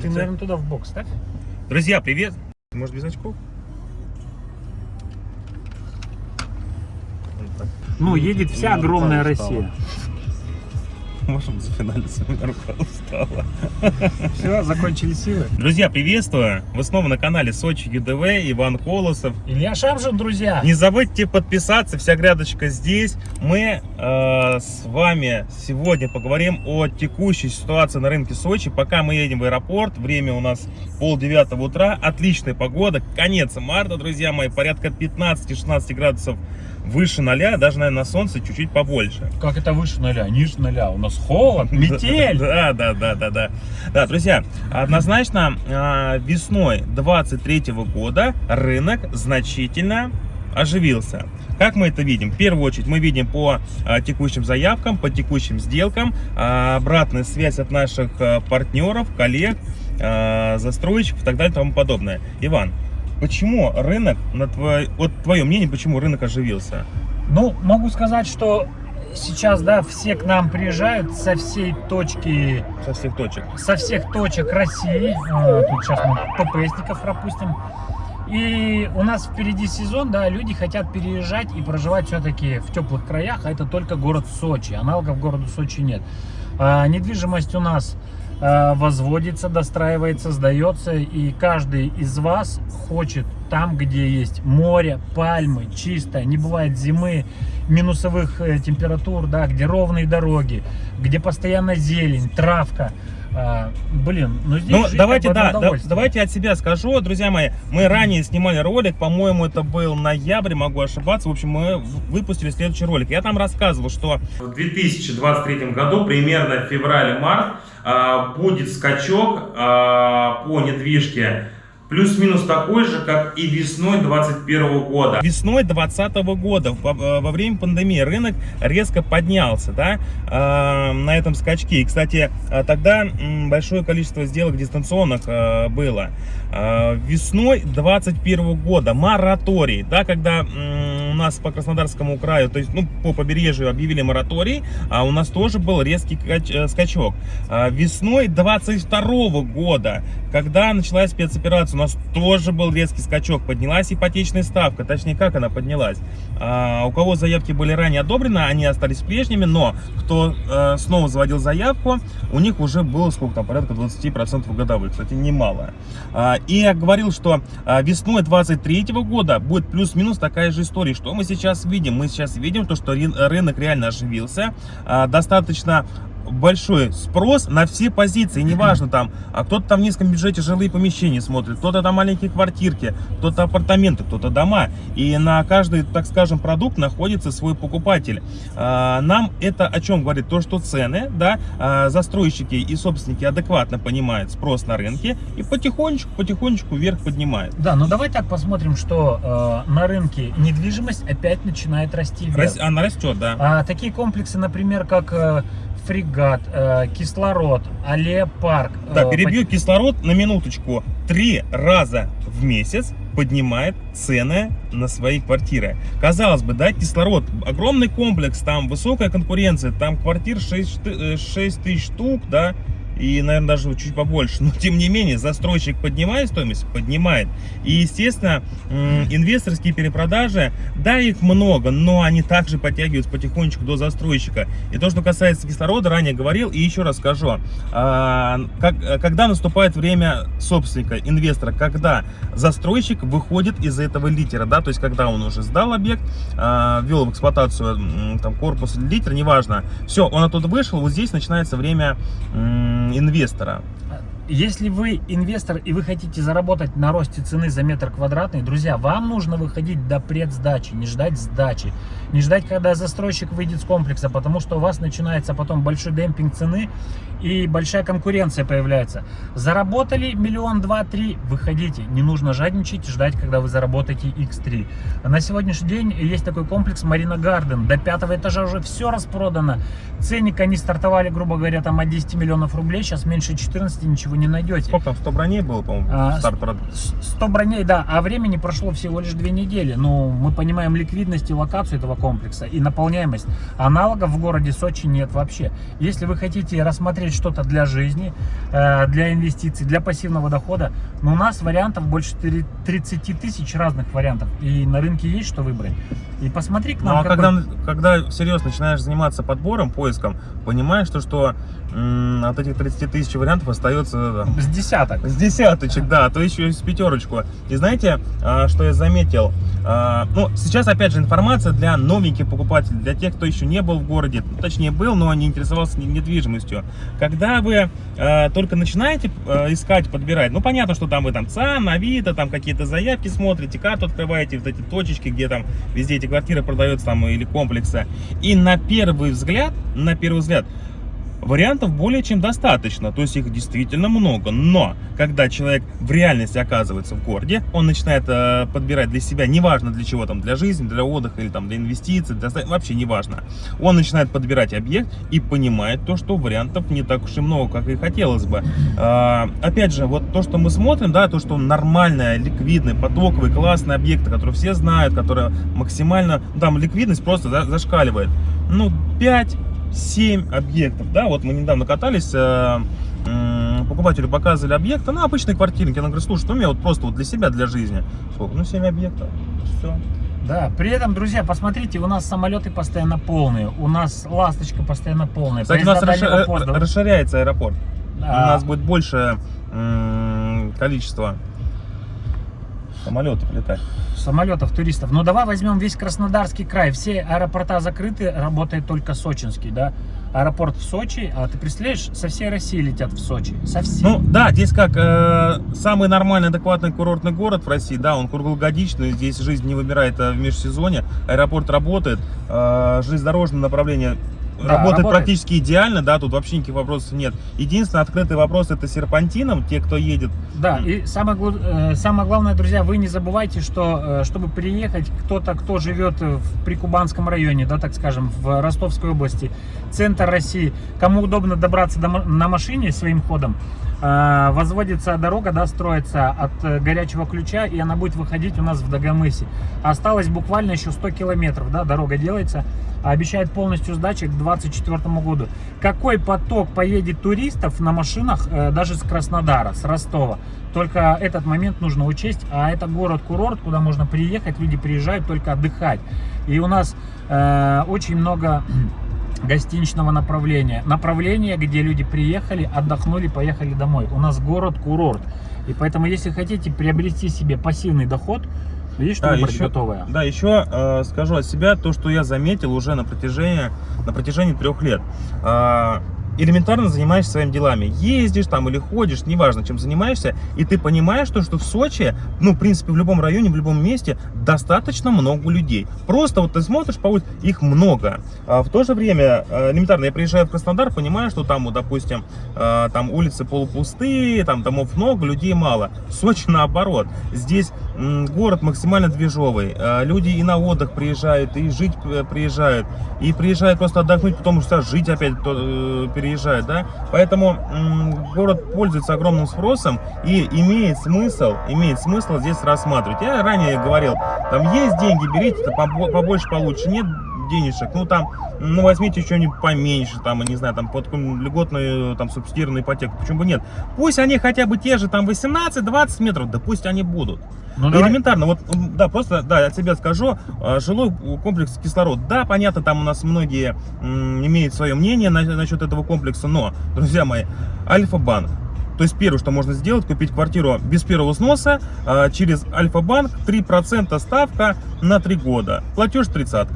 Ты, наверное, туда в бок ставь. Друзья, привет! Может без очков? Ну, едет вся Ну, огромная. Россия. Можем зафиналиться, у меня рука устала. Все, закончили силы. Друзья, приветствую! Вы снова на канале Сочи ЮДВ, Иван Колосов. Илья Шамшин, друзья. Не забудьте подписаться, вся грядочка здесь. Мы э, с вами сегодня поговорим о текущей ситуации на рынке Сочи. Пока мы едем в аэропорт, время у нас пол девятого утра, отличная погода, конец марта, друзья мои, порядка 15-16 градусов выше ноля, даже, наверное, на солнце чуть-чуть побольше. Как это выше ноля? Ниже ноля. У нас холод, метель. Да, да, да, да, да. Да, друзья, однозначно а, весной 23 года рынок значительно оживился. Как мы это видим? В первую очередь мы видим по а, текущим заявкам, по текущим сделкам, а, обратная связь от наших а, партнеров, коллег, а, застройщиков и так далее и тому подобное. Иван, почему рынок, на твой, вот твое мнение, почему рынок оживился? Ну, могу сказать, что сейчас, да, все к нам приезжают со всей точки, Со всех точек. со всех точек России. А, Тут сейчас мы ППСников пропустим. И у нас впереди сезон, да, люди хотят переезжать и проживать все-таки в теплых краях, а это только город Сочи, аналогов городу Сочи нет. А, недвижимость у нас возводится, достраивается, сдается, и каждый из вас хочет там, где есть море, пальмы, чисто, не бывает зимы, минусовых э, температур, да, где ровные дороги, где постоянно зелень, травка. А, блин, ну здесь Ну, давайте, как бы одно да, да, давайте от себя скажу, друзья мои. Мы ранее снимали ролик, по-моему, это был ноябрь, могу ошибаться. В общем, мы выпустили следующий ролик. Я там рассказывал, что в 2023 году, примерно в феврале-март, а, будет скачок а, по недвижке Плюс-минус такой же, как и весной 2021 года. Весной 2020 года, во, во время пандемии, рынок резко поднялся да, э, на этом скачке. И, кстати, э, тогда большое количество сделок дистанционных э, было. Э, весной 2021 года мораторий, да, когда у нас по Краснодарскому краю, то есть ну, по побережью объявили мораторий, а у нас тоже был резкий э, скачок. А, Весной 22 года, когда началась спецоперация, у нас тоже был резкий скачок. Поднялась ипотечная ставка, точнее, как она поднялась. А, у кого заявки были ранее одобрены, они остались прежними, но кто э, снова заводил заявку, у них уже было сколько там, порядка 20% годовых, кстати, немало. А, и я говорил, что весной 23 года будет плюс-минус такая же история. Что мы сейчас видим? Мы сейчас видим то, что рынок реально оживился. А, достаточно большой спрос на все позиции, неважно там, а кто-то там в низком бюджете жилые помещения смотрит, кто-то там маленькие квартирки, кто-то апартаменты, кто-то дома. И на каждый, так скажем, продукт находится свой покупатель. А, Нам это о чем говорит? То, что цены, да, а, застройщики и собственники адекватно понимают спрос на рынке и потихонечку, потихонечку вверх поднимают. Да, ну давай так посмотрим, что э, на рынке недвижимость опять начинает расти вверх. Она растет, да. А, такие комплексы, например, как э, Фрегат, э, Кислород, Аллея Парк. Да, э, перебью кислород на минуточку. Три раза в месяц поднимает цены на свои квартиры. Казалось бы, да, кислород, огромный комплекс, там высокая конкуренция, там квартир 6, тысяч штук, да, и, наверное, даже чуть побольше. Но, тем не менее, застройщик поднимает стоимость? Поднимает. И, естественно, инвесторские перепродажи, да, их много, но они также подтягиваются потихонечку до застройщика. И то, что касается кислорода, ранее говорил, и еще раз скажу. А, когда наступает время собственника, инвестора, когда застройщик выходит из этого литера, да, то есть, когда он уже сдал объект, а, ввел в эксплуатацию там, корпус литер, неважно, все, он оттуда вышел, вот здесь начинается время инвестора. Если вы инвестор и вы хотите заработать на росте цены за метр квадратный, друзья, вам нужно выходить до предсдачи, не ждать сдачи, не ждать, когда застройщик выйдет с комплекса, потому что у вас начинается потом большой демпинг цены и большая конкуренция появляется. Заработали миллион, два, три, выходите. Не нужно жадничать, ждать, когда вы заработаете x3. На сегодняшний день есть такой комплекс Марина Гарден. До пятого этажа уже все распродано. Ценник они стартовали, грубо говоря, там от 10 миллионов рублей, сейчас меньше 14 ничего вы не найдете. Сколько там, 100 броней было, по-моему, А, старт продаж? С- 100 броней, да, а времени прошло всего лишь две недели. Ну, мы понимаем ликвидность и локацию этого комплекса и наполняемость. Аналогов в городе Сочи нет вообще. Если вы хотите рассмотреть что-то для жизни, э, для инвестиций, для пассивного дохода, ну, у нас вариантов больше три- 30 тысяч разных вариантов. И на рынке есть что выбрать. И посмотри к Ну, нам. а какой- когда, когда всерьез начинаешь заниматься подбором, поиском, понимаешь, то, что от этих 30 тысяч вариантов остается там, С десяток. С десяточек, да, а то еще и с пятерочку. И знаете, а, что я заметил? А, Ну, сейчас, опять же, информация для новеньких покупателей, для тех, кто еще не был в городе, ну, точнее, был, но не интересовался не- недвижимостью. Когда вы а, только начинаете искать, подбирать, ну, понятно, что там вы там ЦАН, Авито, там какие-то заявки смотрите, карту открываете, вот эти точечки, где там везде эти квартиры продаются там или комплексы. И на первый взгляд, на первый взгляд, Вариантов более чем достаточно, то есть их действительно много. Но когда человек в реальности оказывается в городе, он начинает э, подбирать для себя, неважно для чего там, для жизни, для отдыха или там для инвестиций, для, вообще неважно. Он начинает подбирать объект и понимает то, что вариантов не так уж и много, как и хотелось бы. А, опять же, вот то, что мы смотрим, да, то, что нормальная, ликвидный, потоковый, классный объект, который все знают, который максимально, ну, там ликвидность просто за- зашкаливает. Ну, 5 7 объектов, да, вот мы недавно катались, э, покупателю показывали объекты, ну, обычные квартирники, она говорит, слушай, ну, у меня вот просто вот для себя, для жизни, сколько, ну, 7 объектов, все. Да, при этом, друзья, посмотрите, у нас самолеты постоянно полные, у нас ласточка постоянно полная. Кстати, у нас поезда расши- дальнего поезда. расширяется аэропорт, у А, нас будет больше количество самолетов летать. самолетов, туристов. Ну давай возьмем весь Краснодарский край. Все аэропорта закрыты, работает только сочинский, да. Аэропорт в Сочи, а ты представляешь, со всей России летят в Сочи. Со всей. Ну да, здесь как э, самый нормальный, адекватный курортный город в России, да, он круглогодичный, здесь жизнь не выбирает э, в межсезонье, аэропорт работает, э, железнодорожное направление Да, работает, работает. практически идеально, да, тут вообще никаких вопросов нет. Единственный открытый вопрос это серпантином, те, кто едет. Да, и самое, э, самое главное, друзья, вы не забывайте, что э, чтобы приехать, кто-то, кто живет в Прикубанском районе, да, так скажем, в Ростовской области, центр России, кому удобно добраться до на машине своим ходом, возводится дорога, да, строится от э, горячего ключа, и она будет выходить у нас в Дагомысе. Осталось буквально еще 100 километров, да, дорога делается, а обещает полностью сдачи к 2024 году. Какой поток поедет туристов на машинах э, даже с Краснодара, с Ростова? Только этот момент нужно учесть, а это город-курорт, куда можно приехать, люди приезжают только отдыхать. И у нас э, очень много гостиничного направления. Направление, где люди приехали, отдохнули, поехали домой. У нас город-курорт. И поэтому, если хотите приобрести себе пассивный доход, что Да, еще- готовое. Да, еще э, скажу от себя то, что я заметил уже на протяжении, на протяжении трех лет. А, элементарно занимаешься своими делами. Ездишь там или ходишь, неважно, чем занимаешься, и ты понимаешь, то, что в Сочи, ну, в принципе, в любом районе, в любом месте достаточно много людей. Просто вот ты смотришь по улице, их много. А в то же время, э, элементарно, я приезжаю в Краснодар, понимаю, что там, вот, допустим, э, там улицы полупустые, там домов много, людей мало. В Сочи наоборот. Здесь город максимально движовый. Э, Люди и на отдых приезжают, и жить приезжают, и приезжают просто отдохнуть, потом что жить опять э, переезжают, да. Поэтому город пользуется огромным спросом и имеет смысл, имеет смысл здесь рассматривать. Я ранее говорил, там есть деньги, берите, побольше получше, нет денежек, ну там, ну возьмите что-нибудь поменьше, там, я не знаю, там под какую-нибудь льготную, там, субсидированную ипотеку, почему бы нет? Пусть они хотя бы те же, там, 18-20 метров, да пусть они будут. Ну, давай- Элементарно, вот, да, просто, да, от себя скажу, э, жилой комплекс кислород, да, понятно, там у нас многие имеют свое мнение на- насчет этого комплекса, но, друзья мои, Альфа-банк, то есть первое, что можно сделать, купить квартиру без первого взноса а, через Альфа-банк, 3% ставка на 3 года, платеж 30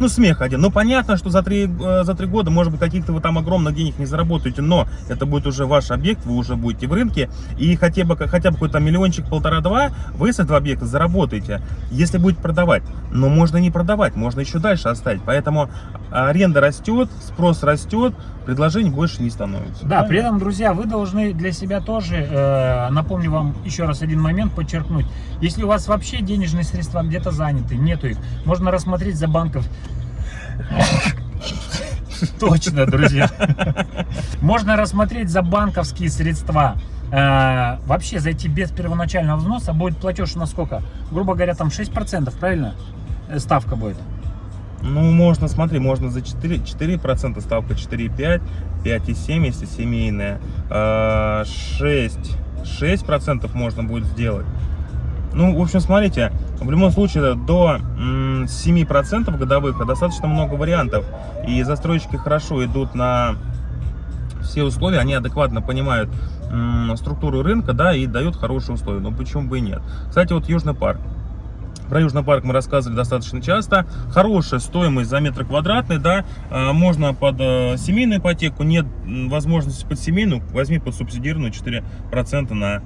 ну, смех один. Ну, понятно, что за три, э, за три года, может быть, каких-то вы там огромных денег не заработаете, но это будет уже ваш объект, вы уже будете в рынке, и хотя бы, хотя бы какой-то миллиончик, полтора-два, вы с этого объекта заработаете, если будете продавать. Но можно не продавать, можно еще дальше оставить. Поэтому аренда растет, спрос растет, предложений больше не становится. Да, при этом, друзья, вы должны для себя тоже, э, напомню вам еще раз один момент, подчеркнуть. Если у вас вообще денежные средства где-то заняты, нету их, можно рассмотреть за банков. Точно, друзья. Можно рассмотреть за банковские средства. э, вообще зайти без первоначального взноса, будет платеж на сколько? Грубо говоря, там 6%, правильно? Э, Ставка будет. Ну, можно, смотри, можно за 4, 4% ставка 4,5, 5,7, если семейная, а, 6, 6% можно будет сделать. Ну, в общем, смотрите, в любом случае до м, 7% годовых достаточно много вариантов. И застройщики хорошо идут на все условия, они адекватно понимают структуру рынка, да, и дают хорошие условия. Ну, почему бы и нет. Кстати, вот Южный парк. Про Южный парк мы рассказывали достаточно часто. Хорошая стоимость за метр квадратный, да. А, Можно под э, семейную ипотеку, нет возможности под семейную, возьми под субсидированную 4% на,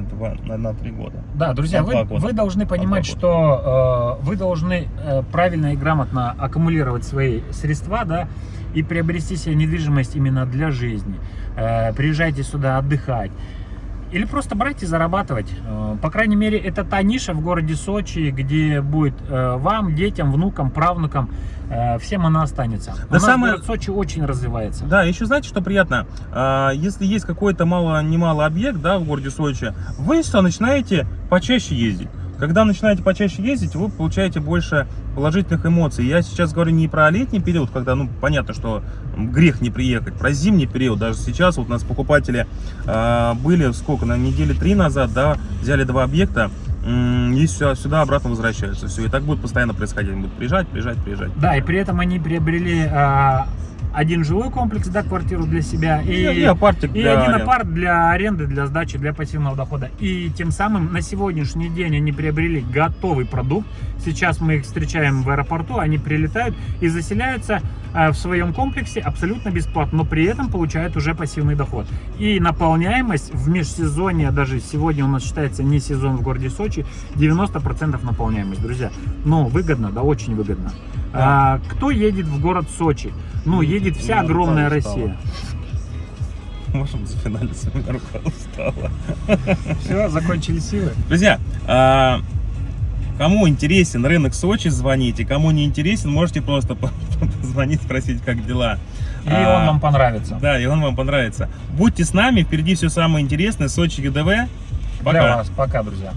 на, 2, на, на 3 года. Да, друзья, вы, года. вы должны понимать, что э, вы должны э, правильно и грамотно аккумулировать свои средства, да, и приобрести себе недвижимость именно для жизни. Э, приезжайте сюда отдыхать. Или просто брать и зарабатывать. Э, По крайней мере, это та ниша в городе Сочи, где будет э, вам, детям, внукам, правнукам, э, всем она останется. У нас самое- город Сочи очень развивается. Да, еще знаете, что приятно? А, Если есть какой-то мало-немало объект, да, в городе Сочи, вы что, начинаете почаще ездить. Когда начинаете почаще ездить, вы получаете больше положительных эмоций. Я сейчас говорю не про летний период, когда, ну, понятно, что грех не приехать, про зимний период. Даже сейчас вот у нас покупатели а, были, сколько, на неделе три назад, да, взяли два объекта, и сюда, сюда обратно возвращаются. Все, и так будет постоянно происходить. Они будут приезжать, приезжать, приезжать. Да, и при этом они приобрели э, один жилой комплекс, да, квартиру для себя, и, И, и апартик и для один апарт для аренды, для сдачи, для пассивного дохода. И тем самым на сегодняшний день они приобрели готовый продукт. Сейчас мы их встречаем в аэропорту, они прилетают и заселяются э, в своем комплексе абсолютно бесплатно, но при этом получают уже пассивный доход. И наполняемость в межсезонье, даже сегодня у нас считается не сезон в городе Сочи, 90% наполняемость, друзья. Ну, выгодно, да, очень выгодно. А, кто едет в город Сочи? Ну, едет вся рука огромная устала. Россия. Можем у меня рука устала. Все, закончили силы. Друзья, а, кому интересен рынок Сочи, звоните. Кому не интересен, можете просто по- позвонить, спросить, как дела. И А, он вам понравится. Да, и он вам понравится. Будьте с нами, впереди все самое интересное. Сочи ГДВ. Для Пока. вас. Пока, друзья.